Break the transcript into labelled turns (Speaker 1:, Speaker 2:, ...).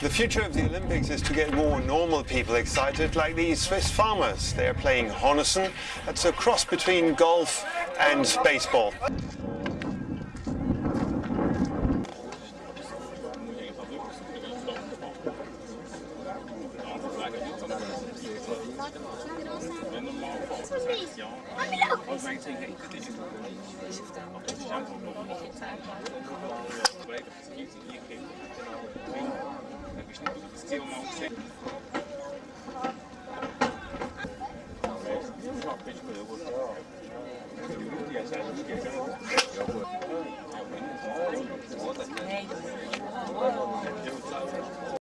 Speaker 1: The future of the Olympics is to get more normal people excited, like these Swiss farmers. They're playing Hornussen. That's a cross between golf and baseball.
Speaker 2: Thank you.